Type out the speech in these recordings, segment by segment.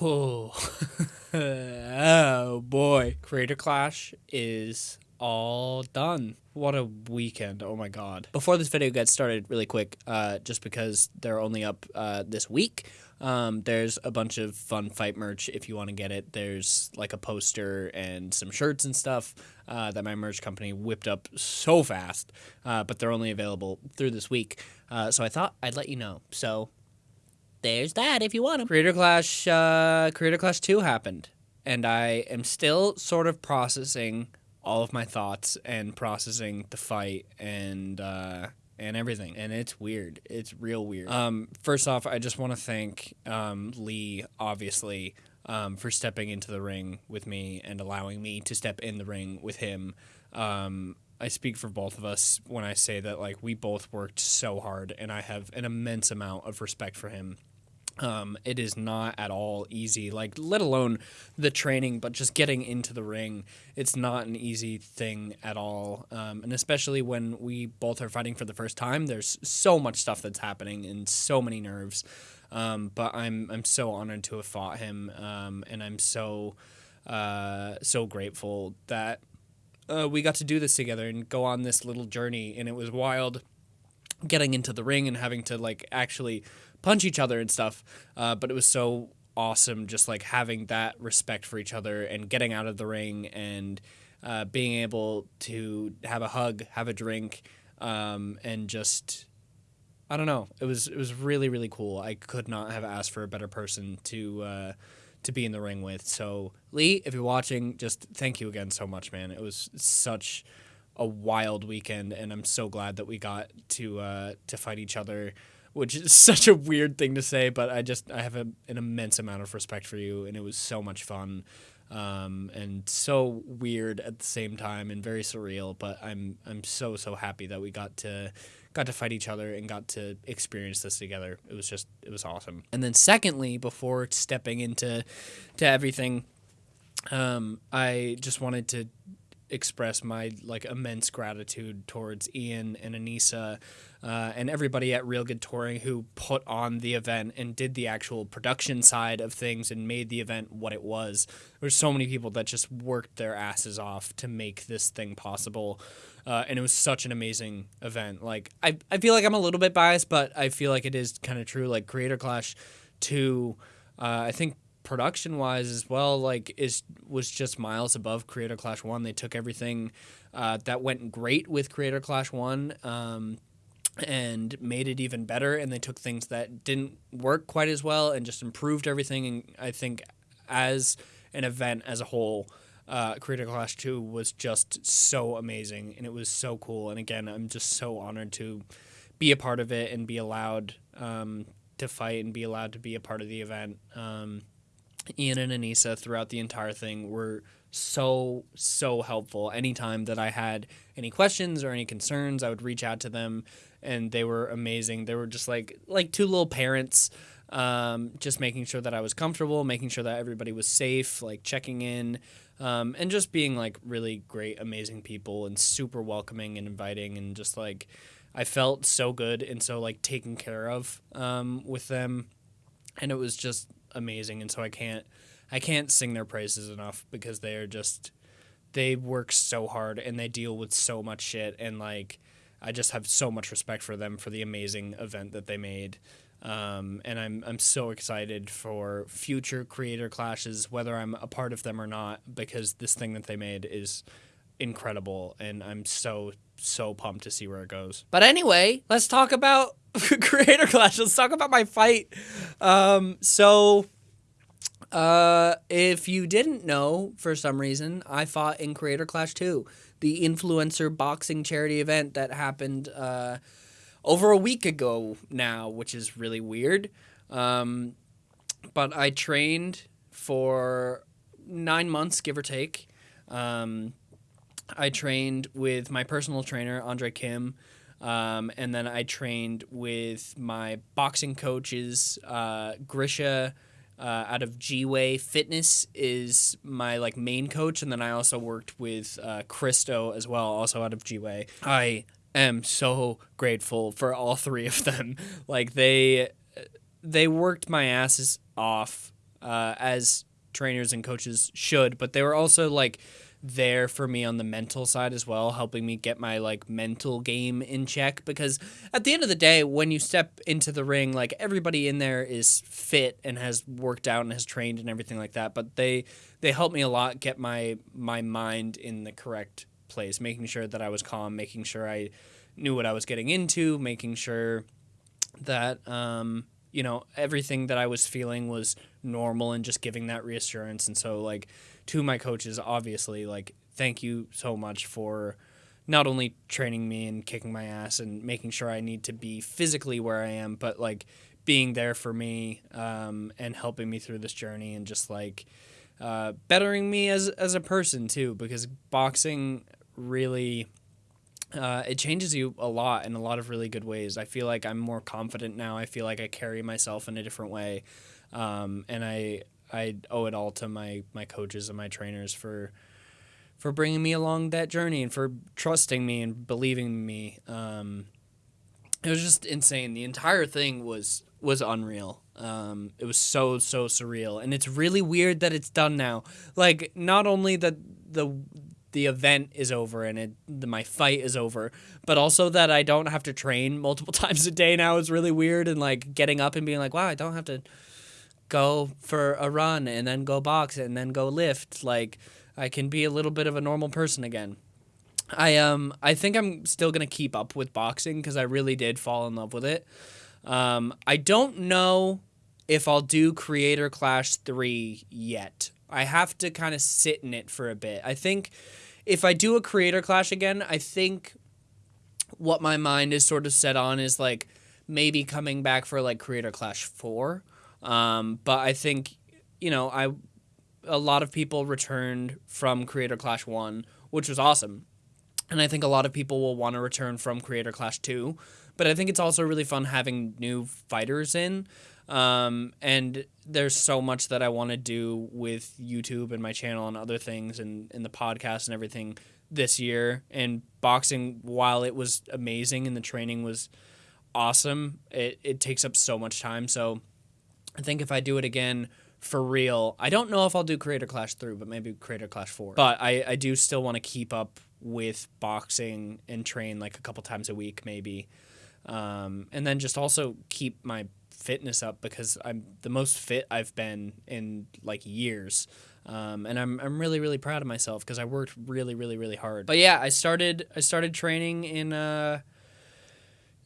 Whoa. oh boy. Creator Clash is all done. What a weekend. Oh my god. Before this video gets started, really quick, uh, just because they're only up uh, this week, um, there's a bunch of fun fight merch if you want to get it. There's like a poster and some shirts and stuff uh, that my merch company whipped up so fast, uh, but they're only available through this week. Uh, so I thought I'd let you know. So there's that if you want them. Creator Clash, uh, Creator Clash 2 happened, and I am still sort of processing all of my thoughts and processing the fight and uh, and everything. And it's weird. It's real weird. Um, first off, I just want to thank um, Lee, obviously, um, for stepping into the ring with me and allowing me to step in the ring with him. Um, I speak for both of us when I say that like we both worked so hard, and I have an immense amount of respect for him um, it is not at all easy, like, let alone the training, but just getting into the ring. It's not an easy thing at all. Um, and especially when we both are fighting for the first time, there's so much stuff that's happening and so many nerves. Um, but I'm, I'm so honored to have fought him. Um, and I'm so, uh, so grateful that uh, we got to do this together and go on this little journey. And it was wild getting into the ring and having to, like, actually punch each other and stuff. Uh, but it was so awesome just like having that respect for each other and getting out of the ring and uh, being able to have a hug, have a drink, um, and just I don't know. It was it was really really cool. I could not have asked for a better person to uh, to be in the ring with. So Lee, if you're watching, just thank you again so much, man. It was such a wild weekend, and I'm so glad that we got to uh, to fight each other which is such a weird thing to say, but I just I have a, an immense amount of respect for you, and it was so much fun, um, and so weird at the same time, and very surreal. But I'm I'm so so happy that we got to got to fight each other and got to experience this together. It was just it was awesome. And then secondly, before stepping into to everything, um, I just wanted to express my like immense gratitude towards Ian and Anisa uh, and everybody at Real Good Touring who put on the event and did the actual production side of things and made the event what it was. There's so many people that just worked their asses off to make this thing possible. Uh, and it was such an amazing event. Like I, I feel like I'm a little bit biased, but I feel like it is kind of true. Like Creator Clash 2, uh, I think production wise as well, like is was just miles above Creator Clash 1. They took everything uh, that went great with Creator Clash 1. Um, and made it even better and they took things that didn't work quite as well and just improved everything and i think as an event as a whole uh, Creator Clash 2 was just so amazing and it was so cool and again i'm just so honored to be a part of it and be allowed um, to fight and be allowed to be a part of the event um, ian and anisa throughout the entire thing were so so helpful anytime that i had any questions or any concerns i would reach out to them and they were amazing. They were just like like two little parents, um, just making sure that I was comfortable, making sure that everybody was safe, like checking in, um, and just being like really great, amazing people and super welcoming and inviting and just like I felt so good and so like taken care of um, with them, and it was just amazing. And so I can't I can't sing their praises enough because they are just they work so hard and they deal with so much shit and like I just have so much respect for them for the amazing event that they made. Um, and I'm I'm so excited for future creator clashes, whether I'm a part of them or not, because this thing that they made is incredible, and I'm so so pumped to see where it goes. But anyway, let's talk about creator clash. Let's talk about my fight. Um, so. Uh, if you didn't know, for some reason, I fought in Creator Clash 2 the influencer boxing charity event that happened uh, over a week ago now, which is really weird. Um, but I trained for nine months, give or take. Um, I trained with my personal trainer, Andre Kim. Um, and then I trained with my boxing coaches, uh, Grisha uh, out of G Way Fitness is my like main coach, and then I also worked with uh, Christo as well, also out of G Way. I am so grateful for all three of them. like they they worked my asses off uh, as trainers and coaches should, but they were also like there for me on the mental side as well, helping me get my like mental game in check. Because at the end of the day, when you step into the ring, like everybody in there is fit and has worked out and has trained and everything like that. But they they helped me a lot get my my mind in the correct place, making sure that I was calm, making sure I knew what I was getting into, making sure that um, you know everything that I was feeling was normal and just giving that reassurance. And so like to my coaches, obviously, like thank you so much for not only training me and kicking my ass and making sure I need to be physically where I am, but like being there for me um, and helping me through this journey and just like uh, bettering me as as a person too, because boxing really uh, it changes you a lot in a lot of really good ways. I feel like I'm more confident now. I feel like I carry myself in a different way, um, and I I owe it all to my my coaches and my trainers for for bringing me along that journey and for trusting me and believing in me. Um, it was just insane. The entire thing was was unreal. Um, it was so so surreal, and it's really weird that it's done now. Like not only that the the event is over and it the, my fight is over, but also that I don't have to train multiple times a day now is really weird. And like getting up and being like, wow, I don't have to go for a run and then go box and then go lift. Like I can be a little bit of a normal person again. I um I think I'm still gonna keep up with boxing because I really did fall in love with it. Um, I don't know if I'll do Creator Clash three yet. I have to kind of sit in it for a bit. I think if I do a Creator Clash again, I think what my mind is sort of set on is like maybe coming back for like Creator Clash four. Um, but I think, you know, I a lot of people returned from Creator Clash 1, which was awesome. And I think a lot of people will want to return from Creator Clash 2. But I think it's also really fun having new fighters in. Um, and there's so much that I want to do with YouTube and my channel and other things and, and the podcast and everything this year. And boxing, while it was amazing and the training was awesome, it, it takes up so much time. So I think if I do it again for real, I don't know if I'll do Creator Clash 3, but maybe Creator Clash 4. But I, I do still want to keep up with boxing and train like a couple times a week, maybe. Um, and then just also keep my fitness up because I'm the most fit I've been in like years. Um, and I'm, I'm really really proud of myself because I worked really really really hard. But yeah, I started I started training in uh,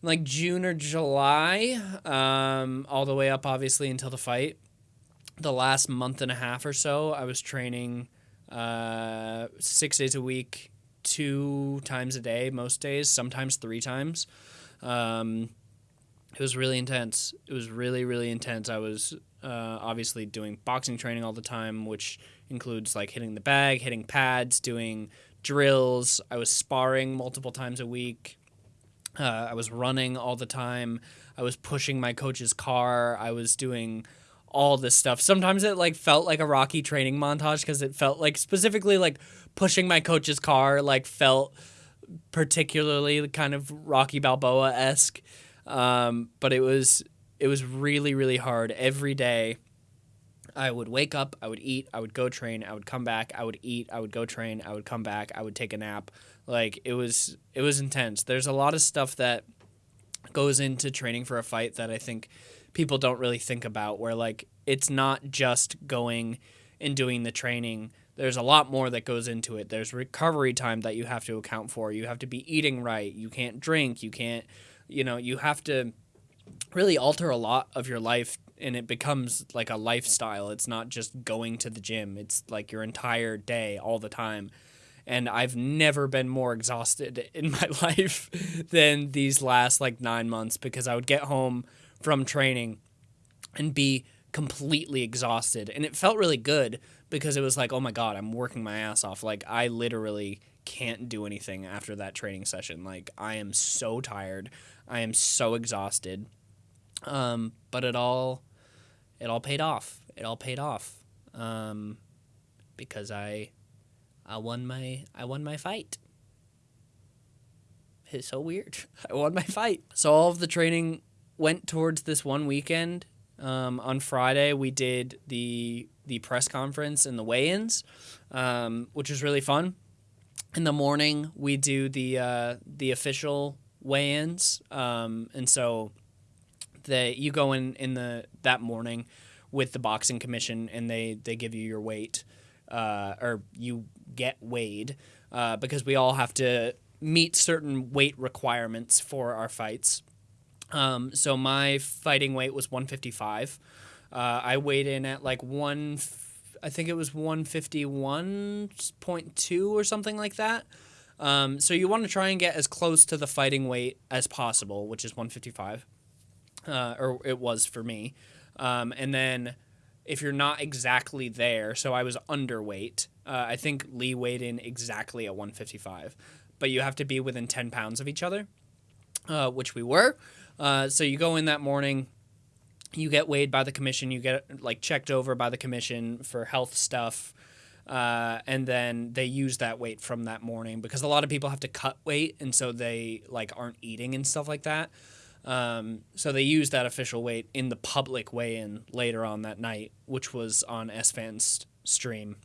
like June or July, um, all the way up obviously until the fight. The last month and a half or so, I was training uh, six days a week, two times a day, most days, sometimes three times. Um, it was really intense. It was really, really intense. I was uh, obviously doing boxing training all the time, which includes like hitting the bag, hitting pads, doing drills. I was sparring multiple times a week. Uh, I was running all the time. I was pushing my coach's car. I was doing all this stuff. Sometimes it like felt like a Rocky training montage because it felt like specifically like pushing my coach's car like felt particularly kind of Rocky Balboa esque. Um, but it was it was really really hard every day. I would wake up, I would eat, I would go train, I would come back, I would eat, I would go train, I would come back, I would take a nap. Like it was it was intense. There's a lot of stuff that goes into training for a fight that I think people don't really think about where like it's not just going and doing the training. There's a lot more that goes into it. There's recovery time that you have to account for. You have to be eating right. You can't drink. You can't, you know, you have to really alter a lot of your life and it becomes like a lifestyle. It's not just going to the gym. It's like your entire day all the time and I've never been more exhausted in my life than these last like nine months because I would get home from training and be completely exhausted. And it felt really good because it was like, oh my God, I'm working my ass off. Like, I literally can't do anything after that training session. Like, I am so tired. I am so exhausted. Um, but it all, it all paid off. It all paid off. Um, because I I won my I won my fight. It's so weird. I won my fight. So all of the training went towards this one weekend Um, on Friday, we did the the press conference and the weigh-ins, um, which was really fun. In the morning, we do the uh, the official weigh-ins, um, and so the you go in in the that morning with the boxing commission, and they they give you your weight, uh, or you get weighed uh, because we all have to meet certain weight requirements for our fights. Um, so my fighting weight was 155. Uh, I weighed in at like one, I think it was 151.2 or something like that. Um, so you want to try and get as close to the fighting weight as possible, which is 155, uh, or it was for me. Um, and then if you're not exactly there, so I was underweight. Uh, I think Lee weighed in exactly at 155, but you have to be within 10 pounds of each other, uh, which we were. Uh, so you go in that morning, you get weighed by the commission, you get like checked over by the commission for health stuff. Uh, and then they use that weight from that morning because a lot of people have to cut weight and so they like aren't eating and stuff like that. Um, so they used that official weight in the public weigh-in later on that night, which was on Esfand's stream.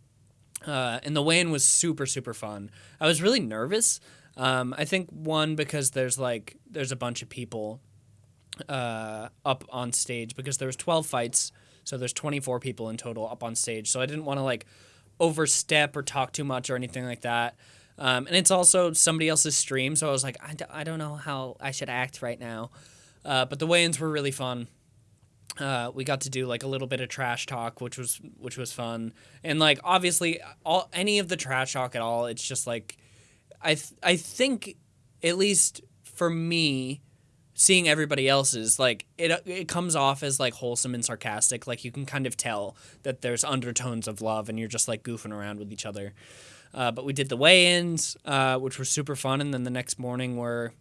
Uh, and the weigh-in was super super fun. I was really nervous. Um, I think one because there's like there's a bunch of people uh, up on stage because there was 12 fights, so there's 24 people in total up on stage. So I didn't want to like overstep or talk too much or anything like that. Um, and it's also somebody else's stream, so I was like, I d- I don't know how I should act right now. Uh, but the weigh-ins were really fun. Uh, we got to do like a little bit of trash talk, which was which was fun, and like obviously all any of the trash talk at all, it's just like, I th- I think, at least for me, seeing everybody else's like it it comes off as like wholesome and sarcastic. Like you can kind of tell that there's undertones of love and you're just like goofing around with each other. Uh, but we did the weigh-ins uh, which were super fun. And then the next morning were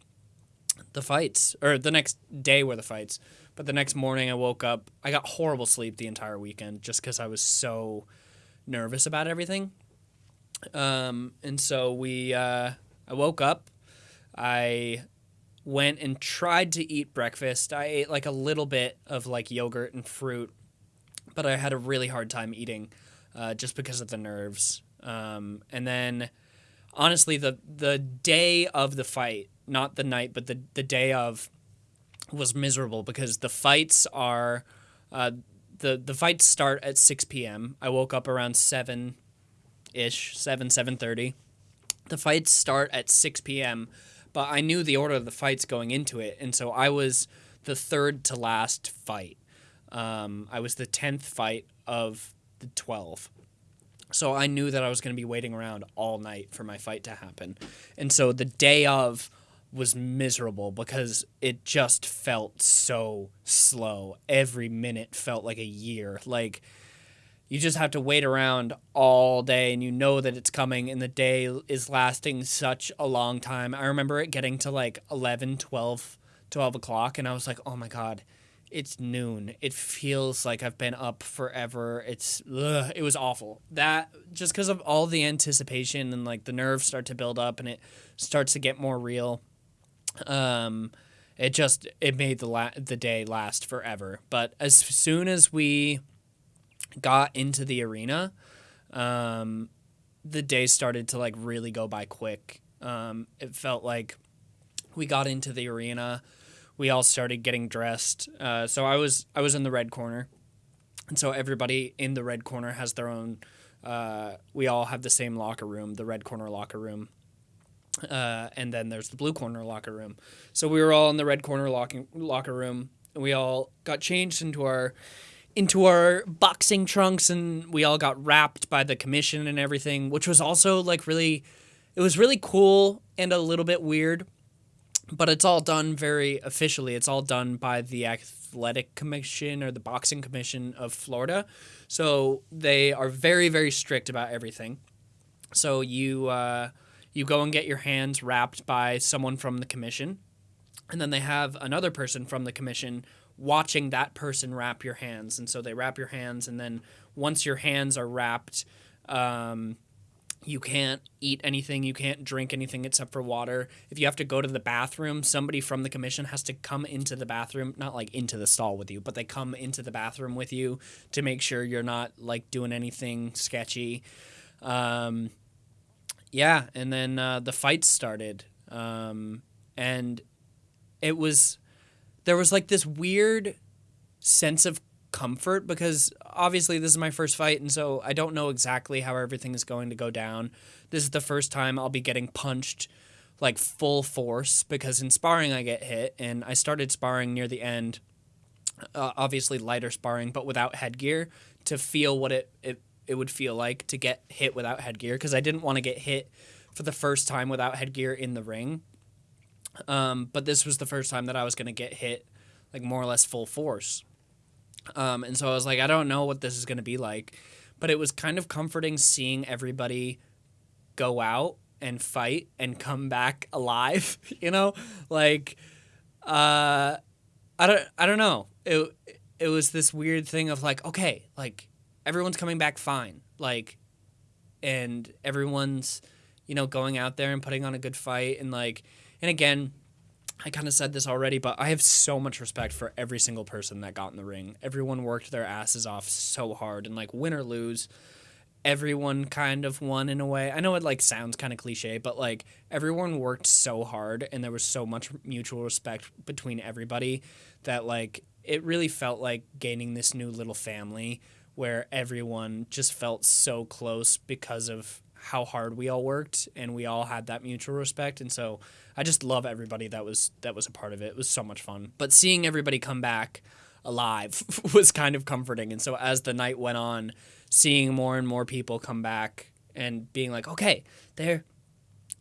the fights or the next day were the fights but the next morning i woke up i got horrible sleep the entire weekend just because i was so nervous about everything um, and so we uh, i woke up i went and tried to eat breakfast. I ate like a little bit of like yogurt and fruit, but I had a really hard time eating uh, just because of the nerves. Um, and then honestly, the the day of the fight, not the night, but the the day of, was miserable because the fights are, uh, the the fights start at six p.m. I woke up around seven, ish, seven seven thirty. The fights start at six p.m but I knew the order of the fights going into it, and so I was the third to last fight. Um, I was the tenth fight of the twelve, so I knew that I was going to be waiting around all night for my fight to happen, and so the day of was miserable because it just felt so slow. Every minute felt like a year. Like you just have to wait around all day and you know that it's coming and the day is lasting such a long time i remember it getting to like 11 12 12 o'clock and i was like oh my god it's noon it feels like i've been up forever it's ugh, it was awful that just because of all the anticipation and like the nerves start to build up and it starts to get more real um it just it made the la- the day last forever but as soon as we got into the arena, um, the day started to like really go by quick. Um, it felt like we got into the arena, we all started getting dressed. Uh, so I was I was in the red corner, and so everybody in the red corner has their own. Uh, we all have the same locker room, the red corner locker room. Uh, and then there's the blue corner locker room. So we were all in the red corner locking, locker room. And we all got changed into our into our boxing trunks and we all got wrapped by the commission and everything, which was also like really it was really cool and a little bit weird. But it's all done very officially. It's all done by the Athletic Commission or the Boxing Commission of Florida. So they are very, very strict about everything. So you uh, you go and get your hands wrapped by someone from the commission, and then they have another person from the commission watching that person wrap your hands. And so they wrap your hands, and then once your hands are wrapped, um, You can't eat anything. You can't drink anything except for water. If you have to go to the bathroom, somebody from the commission has to come into the bathroom, not like into the stall with you, but they come into the bathroom with you to make sure you're not like doing anything sketchy. Um, yeah, and then uh, the fights started, um, and it was there was like this weird sense of comfort because obviously this is my first fight and so I don't know exactly how everything is going to go down. This is the first time I'll be getting punched like full force because in sparring I get hit and I started sparring near the end uh, obviously lighter sparring but without headgear to feel what it, it it would feel like to get hit without headgear because I didn't want to get hit for the first time without headgear in the ring. Um, but this was the first time that I was going to get hit like more or less full force. Um, and so I was like, I don't know what this is going to be like. But it was kind of comforting seeing everybody go out and fight and come back alive, you know? Like, uh, I don't, I don't know. It, it was this weird thing of like, okay, like everyone's coming back fine. Like, and everyone's, you know, going out there and putting on a good fight. And like, and again, I kind of said this already, but I have so much respect for every single person that got in the ring. Everyone worked their asses off so hard, and like win or lose, everyone kind of won in a way. I know it like sounds kind of cliche, but like everyone worked so hard, and there was so much mutual respect between everybody that like it really felt like gaining this new little family where everyone just felt so close because of how hard we all worked and we all had that mutual respect and so I just love everybody that was that was a part of it. It was so much fun. But seeing everybody come back alive was kind of comforting and so as the night went on, seeing more and more people come back and being like, "Okay, they're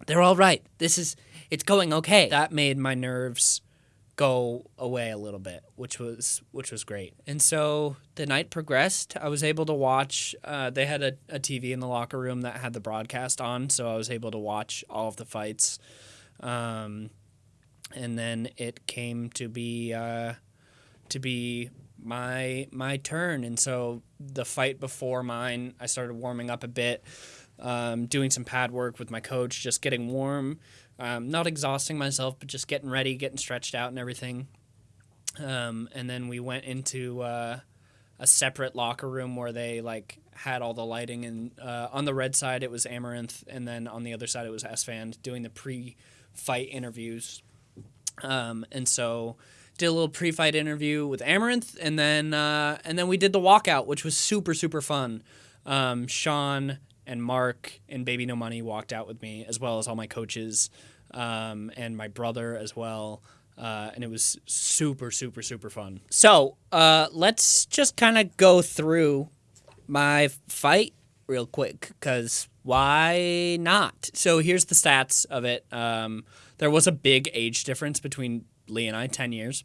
they're all right. This is it's going okay." That made my nerves go away a little bit, which was which was great. And so the night progressed. I was able to watch. Uh, they had a, a TV in the locker room that had the broadcast on, so I was able to watch all of the fights. Um, and then it came to be uh, to be my my turn, and so the fight before mine, I started warming up a bit. Um, doing some pad work with my coach, just getting warm, um, not exhausting myself, but just getting ready, getting stretched out and everything. Um, and then we went into uh, a separate locker room where they like had all the lighting, and uh, on the red side it was Amouranth, and then on the other side it was Esfand doing the pre-fight interviews. Um, and so did a little pre-fight interview with Amouranth, and then uh, and then we did the walkout, which was super super fun. Um, Sean and Mark and Baby No Money walked out with me, as well as all my coaches um, and my brother as well. Uh, and it was super, super, super fun. So uh, let's just kind of go through my fight real quick, because why not? So here's the stats of it. Um, there was a big age difference between Lee and I, 10 years.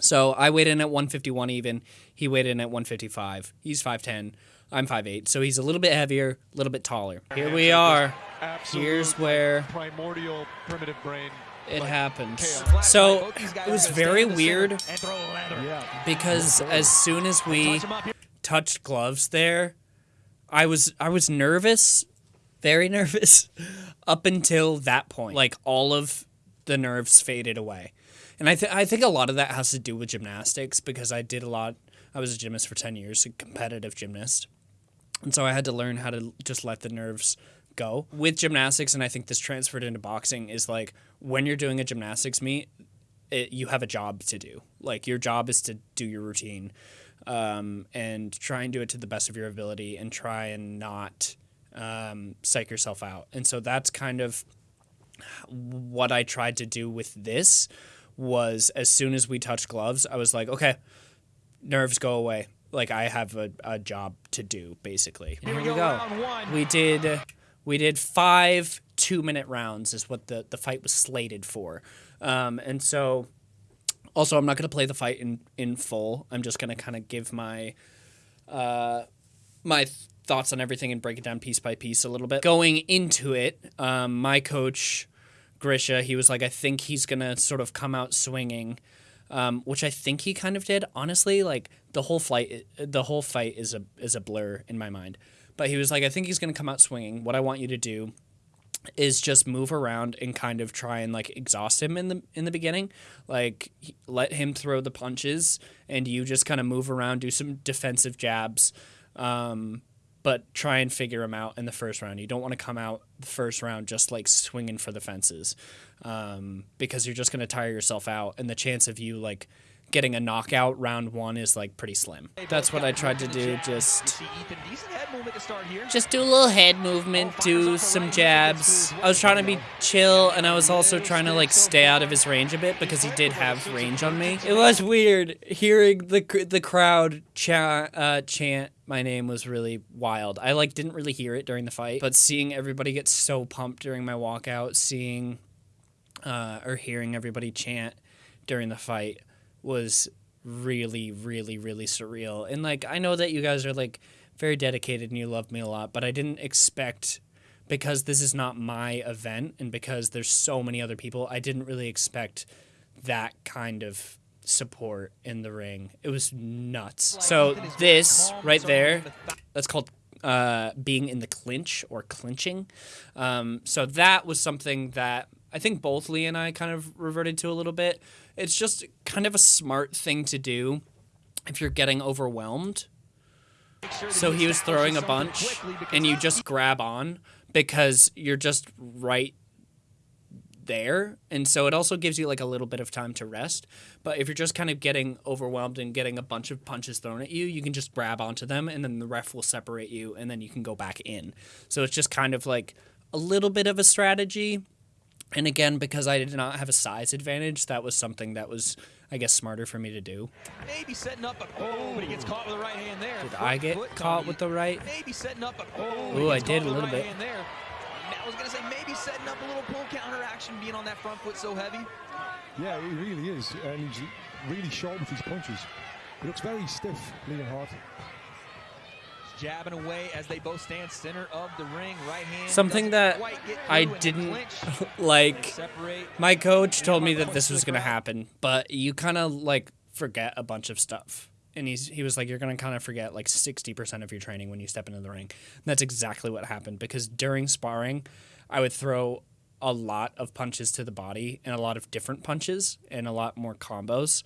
So I weighed in at 151 even. He weighed in at 155. He's 5'10. I'm 5'8, so he's a little bit heavier, a little bit taller. Here we are. Here's where primordial primitive brain it happens. So it was very weird because as soon as we touched gloves there, I was I was nervous, very nervous up until that point. Like all of the nerves faded away. And I, th- I think a lot of that has to do with gymnastics because I did a lot. I was a gymnast for 10 years, a competitive gymnast. And so I had to learn how to just let the nerves go. With gymnastics, and I think this transferred into boxing, is like when you're doing a gymnastics meet, it, you have a job to do. Like your job is to do your routine um, and try and do it to the best of your ability and try and not um, psych yourself out. And so that's kind of what I tried to do with this was as soon as we touched gloves, I was like, okay, nerves go away like I have a, a job to do basically. Here, we go. We did we did five two minute rounds is what the the fight was slated for, um, and so also I'm not gonna play the fight in in full. I'm just gonna kind of give my uh, my thoughts on everything and break it down piece by piece a little bit. Going into it, um, my coach Grisha, he was like, I think he's gonna sort of come out swinging. Um, which I think he kind of did. Honestly, like the whole flight, the whole fight is a is a blur in my mind. But he was like, I think he's going to come out swinging. What I want you to do is just move around and kind of try and like exhaust him in the in the beginning like let him throw the punches and you just kind of move around do some defensive jabs um, but try and figure them out in the first round. You don't want to come out the first round just like swinging for the fences um, because you're just going to tire yourself out and the chance of you like getting a knockout round one is like pretty slim. That's what I tried to do. Just just do a little head movement, do some jabs. I was trying to be chill, and I was also trying to like stay out of his range a bit because he did have range on me. It was weird hearing the the crowd chant, uh, chant my name was really wild. I like didn't really hear it during the fight, but seeing everybody get so pumped during my walkout, seeing uh, or hearing everybody chant during the fight was really, really, really surreal. And like, I know that you guys are like very dedicated and you love me a lot, but I didn't expect because this is not my event and because there's so many other people, I didn't really expect that kind of support in the ring. It was nuts. So this right there, that's called uh, being in the clinch or clinching. Um, so that was something that I think both Lee and I kind of reverted to a little bit. It's just kind of a smart thing to do if you're getting overwhelmed. So he was throwing a bunch and you just grab on because you're just right there. And so it also gives you like a little bit of time to rest. But if you're just kind of getting overwhelmed and getting a bunch of punches thrown at you, you can just grab onto them and then the ref will separate you and then you can go back in. So it's just kind of like a little bit of a strategy and again, because I did not have a size advantage, that was something that was, I guess, smarter for me to do. Maybe setting up, a oh, but he gets caught with the right hand there. Did foot, I get caught with the right? Maybe setting up, but oh, Ooh, I did a little right bit. There. I was gonna say maybe setting up a little pull counter action, being on that front foot so heavy. Yeah, he really is, and he's really short with his punches. He looks very stiff, Leonhardt jabbing away as they both stand center of the ring. Right hand. Something that I didn't like. My coach told me that this was going to happen, but you kind of like forget a bunch of stuff. And he's he was like, you're gonna kind of forget like sixty percent of your training when you step into the ring. And that's exactly what happened because during sparring, I would throw a lot of punches to the body and a lot of different punches and a lot more combos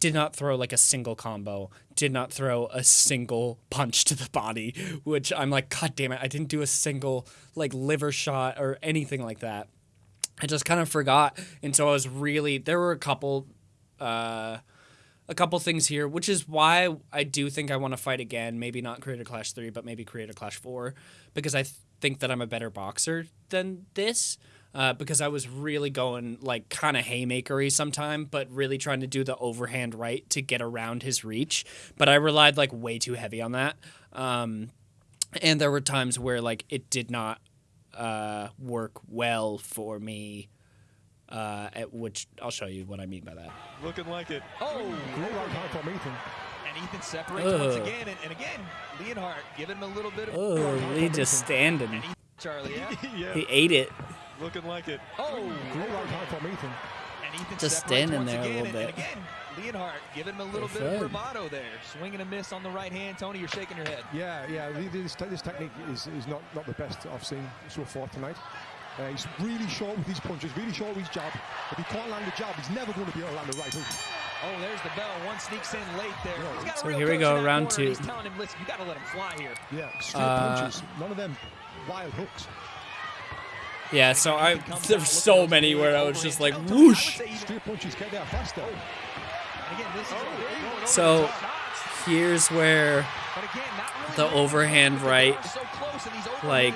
did not throw like a single combo, did not throw a single punch to the body, which I'm like, God damn it, I didn't do a single like liver shot or anything like that. I just kind of forgot. And so I was really, there were a couple, uh, a couple things here, which is why I do think I want to fight again. Maybe not Creator Clash 3, but maybe Creator Clash 4, because I th- think that I'm a better boxer than this uh, because I was really going like kind of haymakery sometime, but really trying to do the overhand right to get around his reach. But I relied like way too heavy on that. Um, and there were times where like it did not uh, work well for me. Uh, at which I'll show you what I mean by that. Looking like it. Oh, great right hand from Ethan. And Ethan separates Ugh. once again, and, and, again, Leonhardt giving him a little bit of. Oh, Lee just standing. Charlie, yeah? yeah. He ate it. Looking like it. Oh, great right hand from Ethan. And Ethan just standing there a little bit. And again, Leonhardt giving him a little bit of bravado there. Swinging a miss on the right hand. Tony, you're shaking your head. Yeah, yeah. This, this technique is, is not, not the best I've seen so far tonight. Uh, he's really short with his punches, really short with his jab. If he can't land a jab, he's never going to be able to land a right hook. Oh, there's the bell. One sneaks in late there. Yeah. So here we go, round two. He's telling him, listen, you got to let him fly here. Yeah, straight uh, punches. None of them wild hooks. Yeah, so I there's so many where I was just like whoosh. So here's where the overhand right, like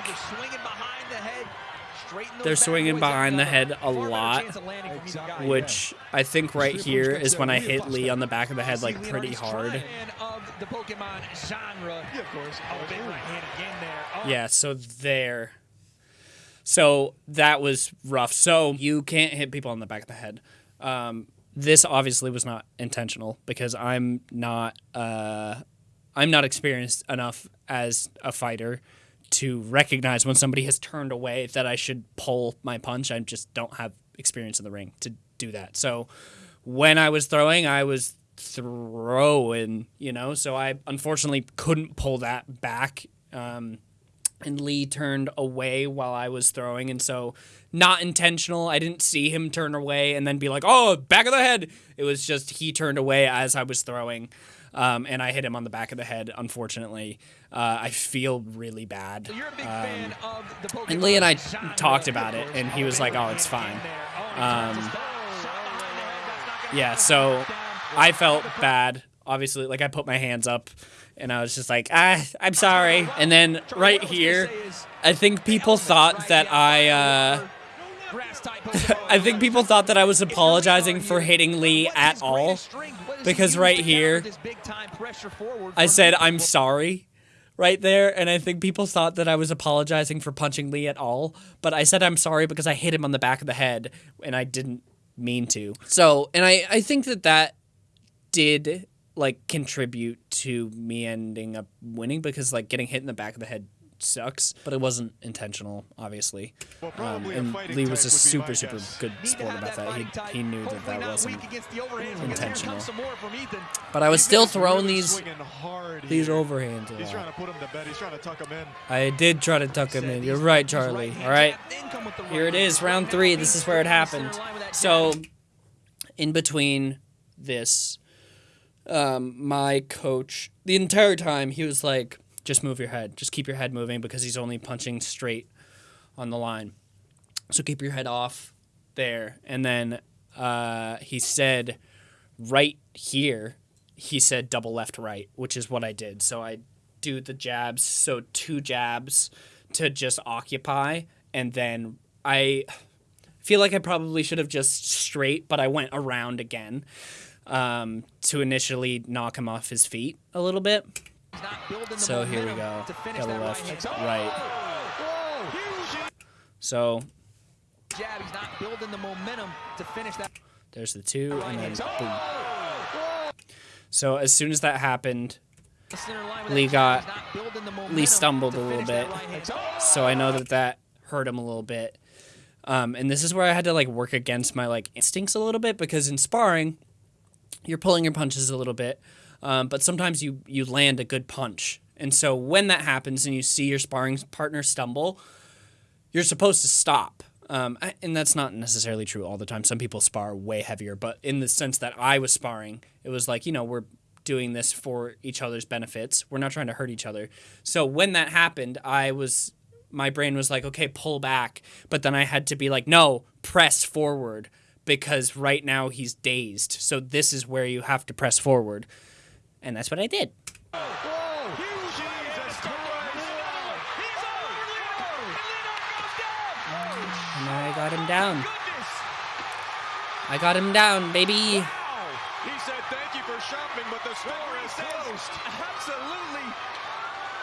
they're swinging behind the head a lot, which I think right here is when I hit Lee on the back of the head like pretty hard. Yeah, so there. So that was rough. So you can't hit people on the back of the head. Um, this obviously was not intentional because I'm not uh, I'm not experienced enough as a fighter to recognize when somebody has turned away that I should pull my punch. I just don't have experience in the ring to do that. So when I was throwing, I was throwing, you know. So I unfortunately couldn't pull that back. Um, and Lee turned away while I was throwing, and so not intentional. I didn't see him turn away and then be like, "Oh, back of the head." It was just he turned away as I was throwing, um, and I hit him on the back of the head. Unfortunately, uh, I feel really bad. Um, and Lee and I talked about it, and he was like, "Oh, it's fine." Um, yeah, so I felt bad. Obviously, like I put my hands up and I was just like, ah, I'm sorry. And then right here, I think people thought that I, uh, I think people thought that I was apologizing for hitting Lee at all. Because right here, I said, I'm sorry right there. And I think people thought that I was apologizing for punching Lee at all. But I said I'm sorry because I hit him on the back of the head and I didn't mean to. So, and I, I think that that did like contribute to me ending up winning because like getting hit in the back of the head sucks, but it wasn't intentional, obviously. Well, Um, and Lee was a type would be my super, super guess. good sport about that. fighting He, type. he knew that Hopefully that wasn't against the overhands, because intentional. some more from Ethan. But I was still really throwing these hard these here. overhands He's trying to put him to bed. He's trying to tuck him in. I did try to tuck him in. You're right, Charlie. All right. Here it is, round three. This is where it happened. So, in between this, um, my coach, the entire time, he was like, just move your head. Just keep your head moving because he's only punching straight on the line. So keep your head off there. And then uh, he said, right here, he said double left right, which is what I did. So I do the jabs. So two jabs to just occupy. And then I feel like I probably should have just straight, but I went around again um, to initially knock him off his feet a little bit. So here we go. Double left, right. So Jab, he's not building the momentum to finish that. there's the two, and then boom. So as soon as that happened, center line with Lee got jab, he's not building the Lee stumbled a little bit, so I know that that hurt him a little bit. Um, and this is where I had to like work against my like instincts a little bit because in sparring, you're pulling your punches a little bit, um, but sometimes you you land a good punch. And so when that happens and you see your sparring partner stumble, you're supposed to stop. Um, and that's not necessarily true all the time. Some people spar way heavier, but in the sense that I was sparring, it was like, you know, we're doing this for each other's benefits. We're not trying to hurt each other. So when that happened, I was, my brain was like, okay, pull back. But then I had to be like, no, press forward because right now he's dazed. So this is where you have to press forward. And that's what I did. And then I got him down. I got him down, baby. He said thank you for shopping, but the store is closed. Absolutely.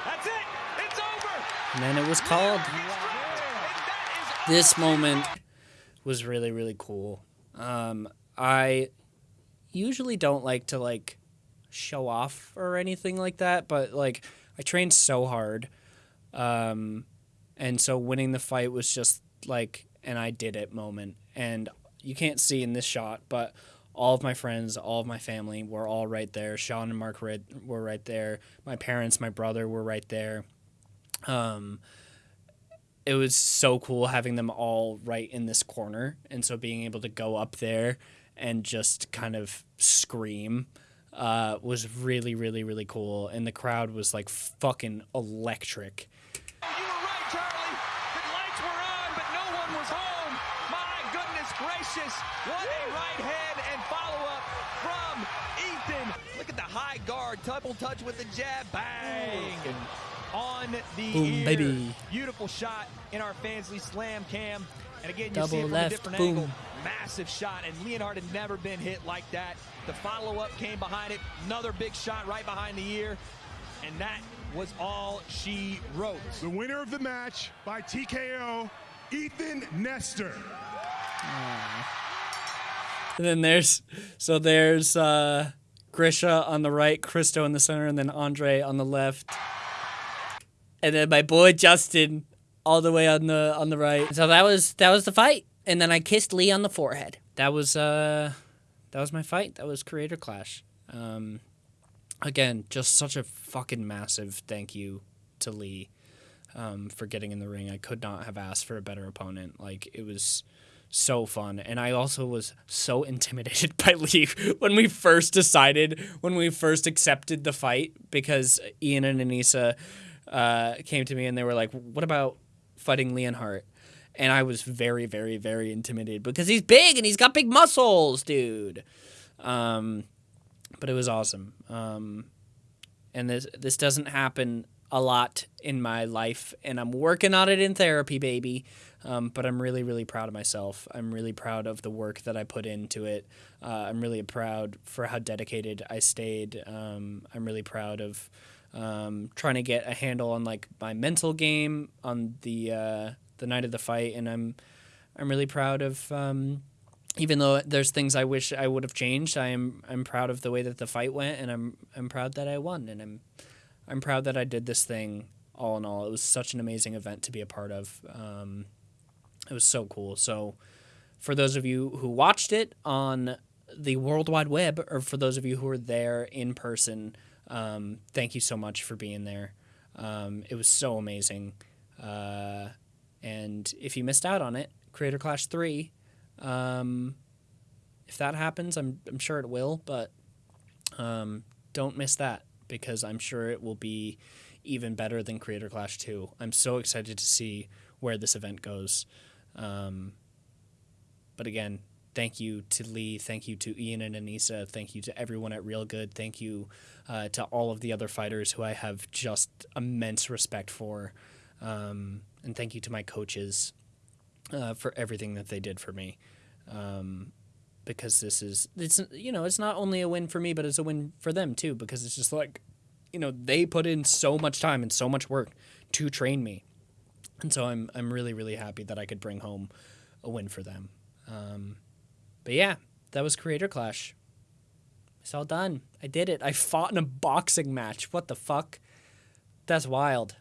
That's it. It's over. And then it was called. This moment was really, really cool. Um, I usually don't like to like show off or anything like that, but like I trained so hard. Um, and so winning the fight was just like an I did it moment. And you can't see in this shot, but all of my friends, all of my family were all right there. Sean and Mark were were right there. My parents, my brother were right there. Um, it was so cool having them all right in this corner. And so being able to go up there and just kind of scream uh, was really, really, really cool. And the crowd was like fucking electric. You were right, Charlie. The lights were on, but no one was home. My goodness gracious. What a right hand and follow-up from Ethan. Look at the high guard. Double touch with the jab. Bang. On the Boom, ear. baby. Beautiful shot in our Fansly Slam cam. And again, you Double see it from left, a different boom. angle. Massive shot, and Leonhardt had never been hit like that. The follow-up came behind it. Another big shot right behind the ear. And that was all she wrote. The winner of the match by TKO, Ethan Nestor. And then there's so there's uh, Grisha on the right, Christo in the center, and then Andre on the left. And then my boy Justin all the way on the on the right. So that was that was the fight. And then I kissed Lee on the forehead. That was uh that was my fight. That was Creator Clash. Um, again, just such a fucking massive thank you to Lee um, for getting in the ring. I could not have asked for a better opponent. Like it was so fun, and I also was so intimidated by Lee when we first decided, when we first accepted the fight, because Ian and Anisa uh, came to me and they were like, "What about fighting Leonhardt?" And I was very, very, very intimidated because he's big and he's got big muscles, dude. Um, but it was awesome. Um, and this this doesn't happen a lot in my life, and I'm working on it in therapy, baby. Um, but I'm really, really proud of myself. I'm really proud of the work that I put into it. Uh, I'm really proud for how dedicated I stayed. Um, I'm really proud of um, trying to get a handle on like my mental game on the uh, the night of the fight, and I'm I'm really proud of. Um, even though there's things I wish I would have changed, I am I'm proud of the way that the fight went, and I'm I'm proud that I won, and I'm I'm proud that I did this thing. All in all, it was such an amazing event to be a part of. Um, it was so cool. So, for those of you who watched it on the World Wide Web, or for those of you who were there in person, um, thank you so much for being there. Um, it was so amazing. Uh, and if you missed out on it, Creator Clash 3, um, if that happens, I'm, I'm sure it will, but um, don't miss that because I'm sure it will be even better than Creator Clash 2. I'm so excited to see where this event goes. Um, but again, thank you to Lee. Thank you to Ian and Anisa. Thank you to everyone at Real Good. Thank you uh, to all of the other fighters who I have just immense respect for. Um, and thank you to my coaches uh, for everything that they did for me. Um, because this is it's you know it's not only a win for me but it's a win for them too because it's just like you know they put in so much time and so much work to train me and so i'm i'm really really happy that i could bring home a win for them um, but yeah that was creator clash. It's all done. I did it. I fought in a boxing match. What the fuck? That's wild.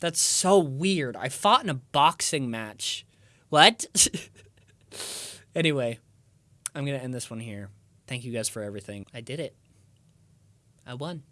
That's so weird. I fought in a boxing match. What? Anyway I'm going to end this one here. Thank you guys for everything. I did it. I won.